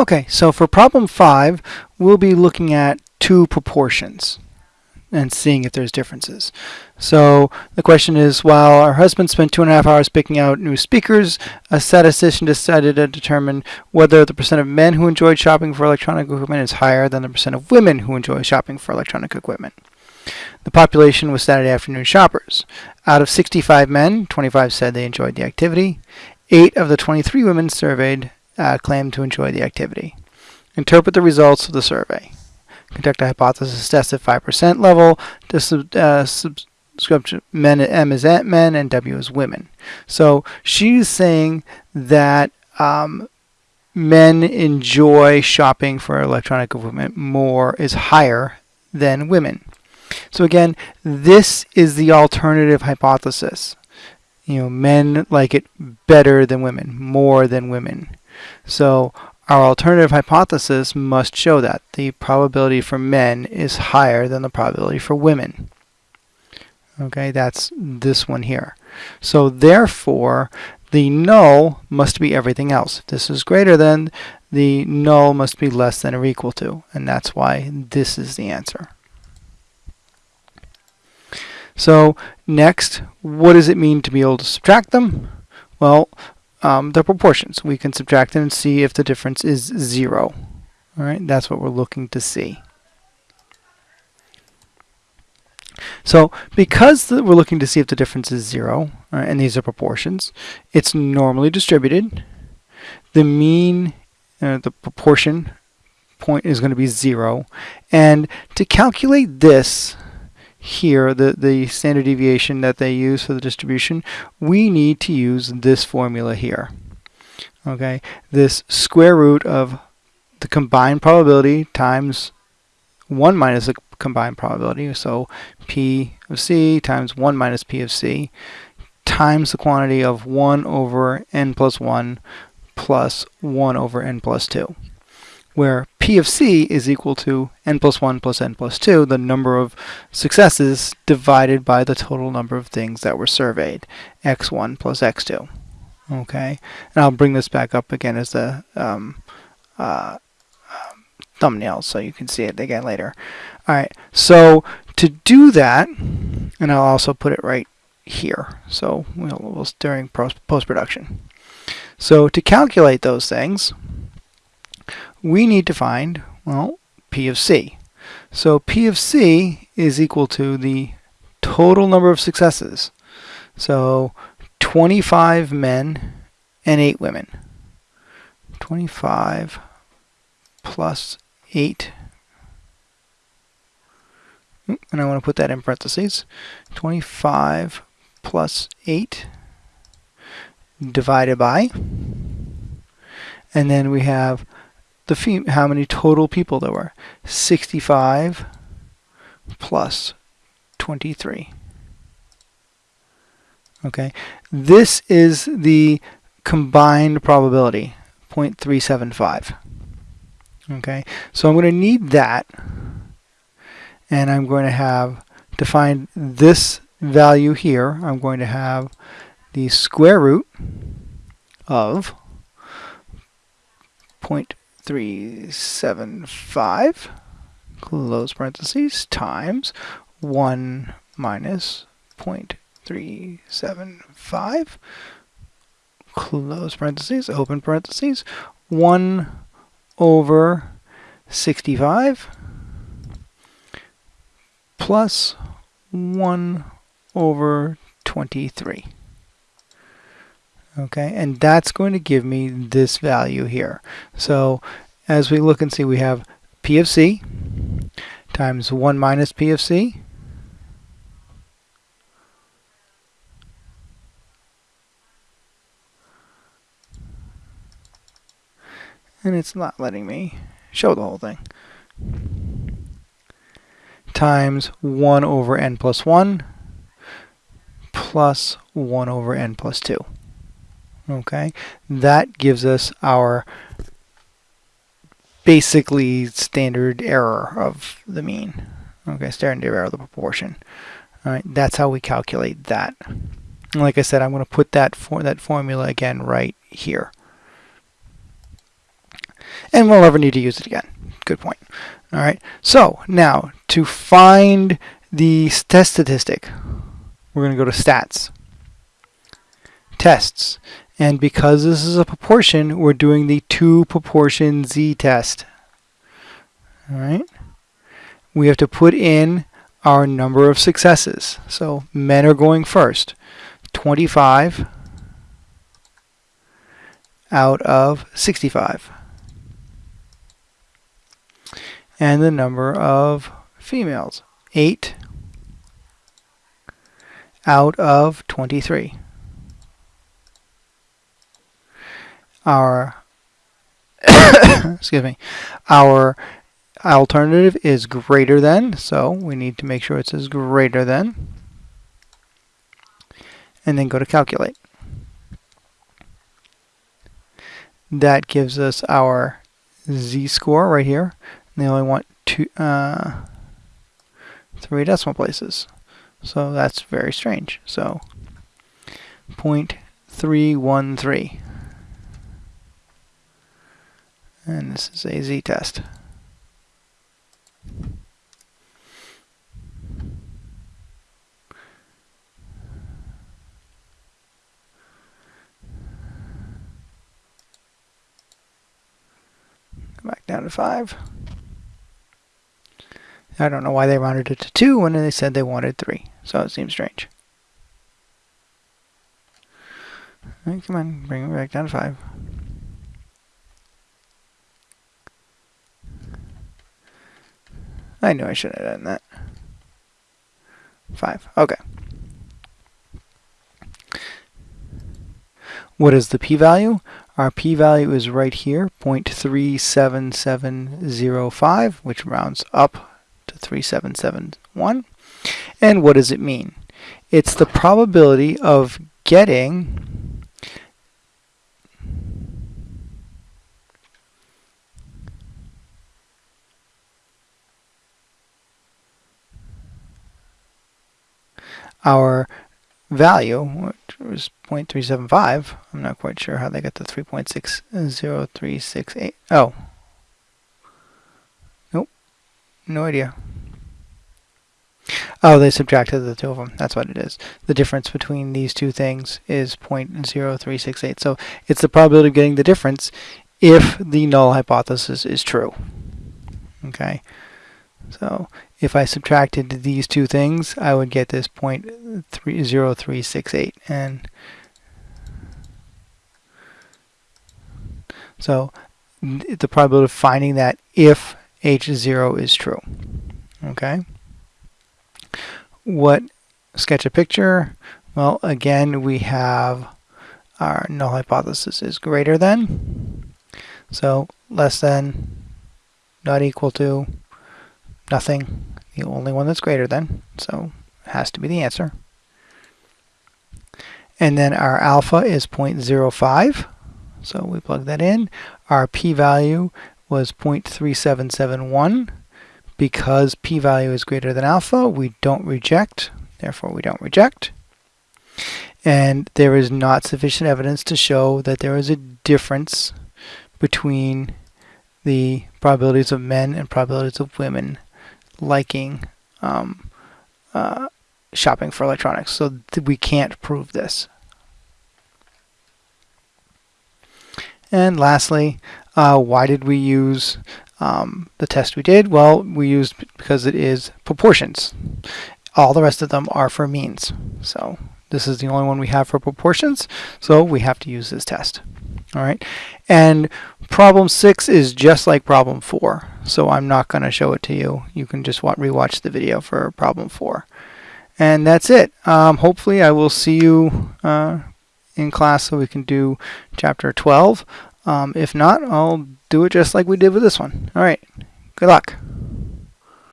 Okay, so for problem five, we'll be looking at two proportions and seeing if there's differences. So the question is, while our husband spent two and a half hours picking out new speakers, a statistician decided to determine whether the percent of men who enjoyed shopping for electronic equipment is higher than the percent of women who enjoy shopping for electronic equipment. The population was Saturday afternoon shoppers. Out of 65 men, 25 said they enjoyed the activity. Eight of the 23 women surveyed uh, claimed to enjoy the activity. Interpret the results of the survey. Conduct a hypothesis test at 5% level to sub, uh, subscription men M is men and W is women. So she's saying that um, men enjoy shopping for electronic equipment more is higher than women. So again, this is the alternative hypothesis. You know, men like it better than women, more than women. So our alternative hypothesis must show that the probability for men is higher than the probability for women. Okay, that's this one here. So therefore, the null must be everything else. If this is greater than, the null must be less than or equal to, and that's why this is the answer. So next, what does it mean to be able to subtract them? Well, um, the proportions. We can subtract them and see if the difference is zero. All right, that's what we're looking to see. So because the, we're looking to see if the difference is zero, right, and these are proportions, it's normally distributed. The mean, uh, the proportion point is going to be zero. And to calculate this, here, the, the standard deviation that they use for the distribution, we need to use this formula here. Okay, this square root of the combined probability times 1 minus the combined probability, so P of C times 1 minus P of C, times the quantity of 1 over n plus 1 plus 1 over n plus 2 where P of C is equal to n plus 1 plus n plus 2, the number of successes divided by the total number of things that were surveyed, x1 plus x2. Okay, and I'll bring this back up again as the um, uh, um, thumbnail so you can see it again later. Alright, so to do that, and I'll also put it right here, so we'll, we'll during post-production. So to calculate those things, we need to find, well, P of C. So P of C is equal to the total number of successes. So 25 men and 8 women. 25 plus 8. And I want to put that in parentheses. 25 plus 8 divided by. And then we have the how many total people there were. 65 plus 23. Okay, this is the combined probability, 0.375. Okay, so I'm going to need that, and I'm going to have to find this value here. I'm going to have the square root of 0.375 375 close parentheses times 1 minus 0.375 close parentheses open parentheses 1 over 65 plus 1 over 23 okay? And that's going to give me this value here. So as we look and see we have P of C times 1 minus P of C. And it's not letting me show the whole thing. Times 1 over n plus 1 plus 1 over n plus 2 okay that gives us our basically standard error of the mean okay standard error of the proportion all right that's how we calculate that and like I said I'm going to put that for that formula again right here and we'll never need to use it again. Good point. All right. So now to find the test statistic, we're going to go to stats, tests, and because this is a proportion, we're doing the two proportion z-test. All right. We have to put in our number of successes. So men are going first. 25 out of 65. And the number of females, 8 out of 23. Our excuse me, our alternative is greater than, so we need to make sure it says greater than, and then go to calculate. That gives us our z-score right here. And they only want two, uh, three decimal places. So that's very strange. So 0.313. And this is a z-test. back down to 5. I don't know why they rounded it to 2 when they said they wanted 3. So it seems strange. Right, come on, bring it back down to 5. I knew I shouldn't have done that. 5. Okay. What is the p-value? Our p-value is right here, 0.37705, which rounds up to 3771. And what does it mean? It's the probability of getting our value, which was 0.375. I'm not quite sure how they got the 3.60368. Oh. Nope. No idea. Oh, they subtracted the two of them. That's what it is. The difference between these two things is 0.0368. So it's the probability of getting the difference if the null hypothesis is true. Okay. So if I subtracted these two things, I would get this 0.0368. And so the probability of finding that if H0 is true. Okay. What sketch a picture? Well, again, we have our null hypothesis is greater than. So less than, not equal to, nothing, the only one that's greater than, so it has to be the answer. And then our alpha is 0.05, so we plug that in. Our p-value was 0.3771. Because p-value is greater than alpha, we don't reject, therefore we don't reject. And there is not sufficient evidence to show that there is a difference between the probabilities of men and probabilities of women liking um, uh, shopping for electronics. So we can't prove this. And lastly, uh, why did we use um, the test we did? Well, we used because it is proportions. All the rest of them are for means. So this is the only one we have for proportions. So we have to use this test. All right. And problem six is just like problem four. So I'm not going to show it to you. You can just rewatch the video for problem four. And that's it. Um, hopefully I will see you uh, in class so we can do chapter 12. Um, if not, I'll do it just like we did with this one. All right. Good luck.